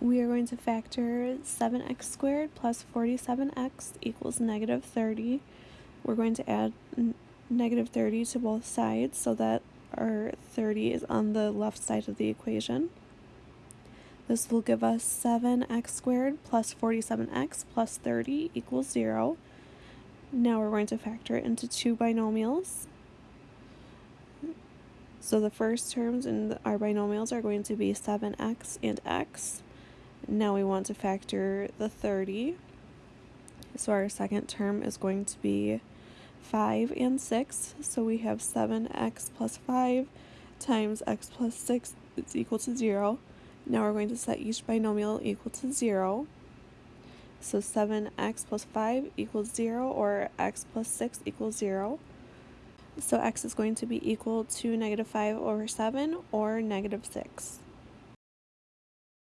we are going to factor 7x squared plus 47x equals negative 30. We're going to add negative 30 to both sides so that our 30 is on the left side of the equation. This will give us 7x squared plus 47x plus 30 equals 0. Now we're going to factor it into two binomials. So the first terms in our binomials are going to be 7x and x. Now we want to factor the 30. So our second term is going to be 5 and 6. So we have 7x plus 5 times x plus 6 is equal to 0. Now we're going to set each binomial equal to 0. So 7x plus 5 equals 0 or x plus 6 equals 0. So x is going to be equal to negative 5 over 7 or negative 6.